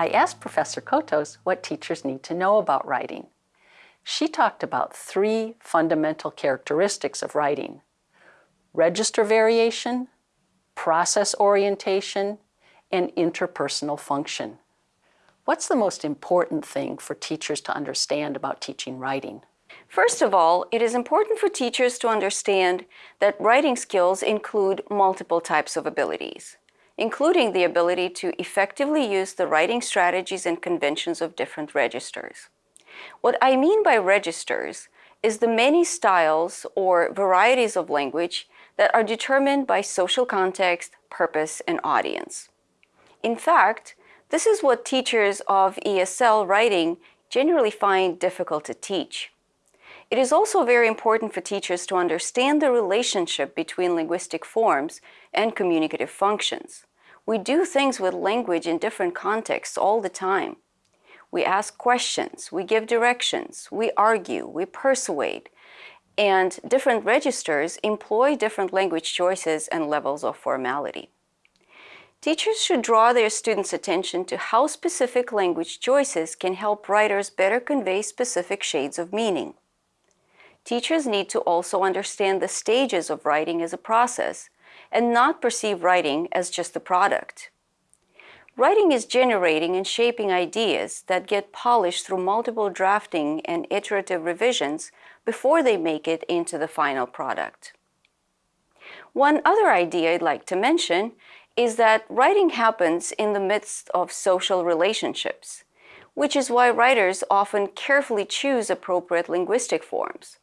I asked Professor Kotos what teachers need to know about writing. She talked about three fundamental characteristics of writing. Register variation, process orientation, and interpersonal function. What's the most important thing for teachers to understand about teaching writing? First of all, it is important for teachers to understand that writing skills include multiple types of abilities including the ability to effectively use the writing strategies and conventions of different registers. What I mean by registers is the many styles or varieties of language that are determined by social context, purpose, and audience. In fact, this is what teachers of ESL writing generally find difficult to teach. It is also very important for teachers to understand the relationship between linguistic forms and communicative functions. We do things with language in different contexts all the time. We ask questions, we give directions, we argue, we persuade, and different registers employ different language choices and levels of formality. Teachers should draw their students' attention to how specific language choices can help writers better convey specific shades of meaning. Teachers need to also understand the stages of writing as a process and not perceive writing as just a product. Writing is generating and shaping ideas that get polished through multiple drafting and iterative revisions before they make it into the final product. One other idea I'd like to mention is that writing happens in the midst of social relationships, which is why writers often carefully choose appropriate linguistic forms.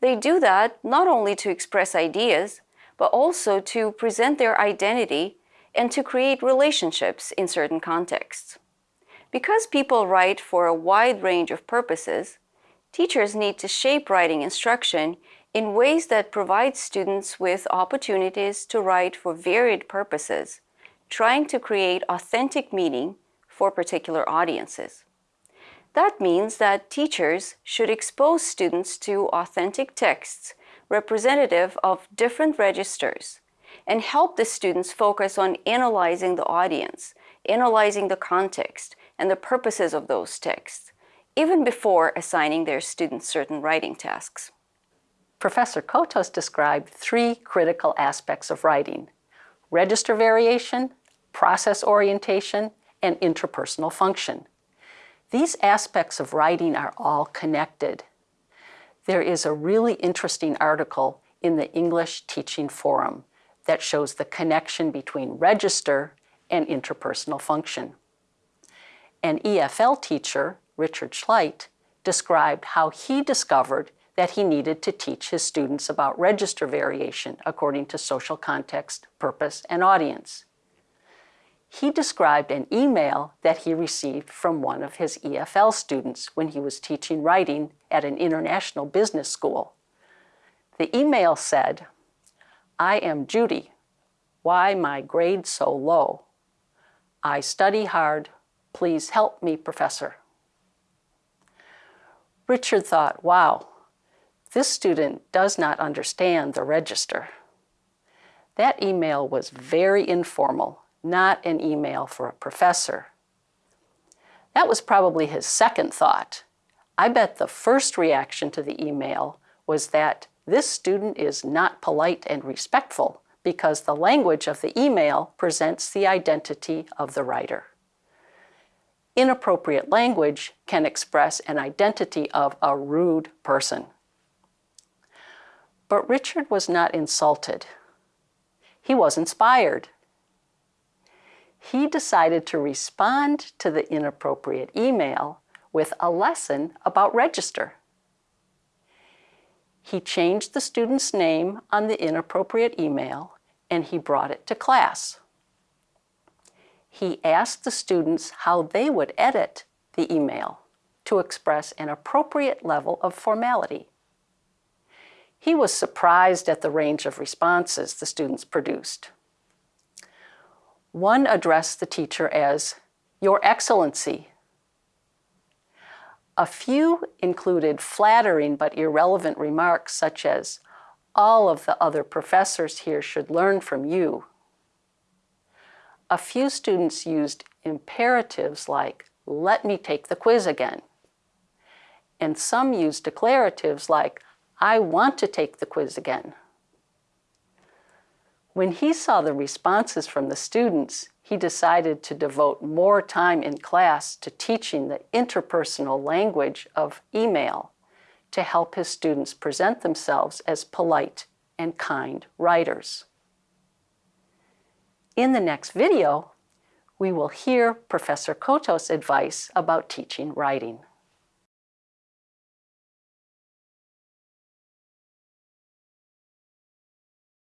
They do that not only to express ideas, but also to present their identity and to create relationships in certain contexts. Because people write for a wide range of purposes, teachers need to shape writing instruction in ways that provide students with opportunities to write for varied purposes, trying to create authentic meaning for particular audiences. That means that teachers should expose students to authentic texts representative of different registers and help the students focus on analyzing the audience, analyzing the context and the purposes of those texts, even before assigning their students certain writing tasks. Professor Kotos described three critical aspects of writing, register variation, process orientation, and interpersonal function. These aspects of writing are all connected there is a really interesting article in the English Teaching Forum that shows the connection between register and interpersonal function. An EFL teacher, Richard Schleit, described how he discovered that he needed to teach his students about register variation according to social context, purpose, and audience he described an email that he received from one of his EFL students when he was teaching writing at an international business school. The email said, I am Judy. Why my grade so low? I study hard. Please help me, professor. Richard thought, wow, this student does not understand the register. That email was very informal not an email for a professor. That was probably his second thought. I bet the first reaction to the email was that this student is not polite and respectful because the language of the email presents the identity of the writer. Inappropriate language can express an identity of a rude person. But Richard was not insulted. He was inspired he decided to respond to the inappropriate email with a lesson about register. He changed the student's name on the inappropriate email and he brought it to class. He asked the students how they would edit the email to express an appropriate level of formality. He was surprised at the range of responses the students produced. One addressed the teacher as, Your Excellency. A few included flattering but irrelevant remarks such as, all of the other professors here should learn from you. A few students used imperatives like, let me take the quiz again. And some used declaratives like, I want to take the quiz again. When he saw the responses from the students, he decided to devote more time in class to teaching the interpersonal language of email to help his students present themselves as polite and kind writers. In the next video, we will hear Professor Kotos' advice about teaching writing.